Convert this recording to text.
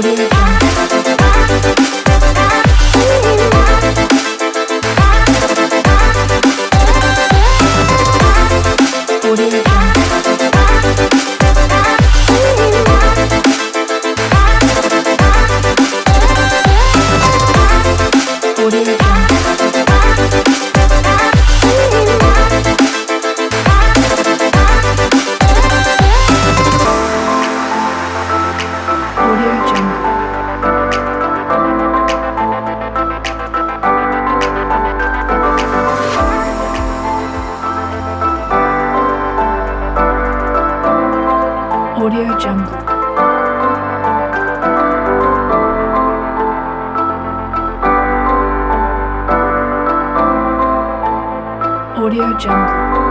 우리 Audio Jungle. Audio Jungle.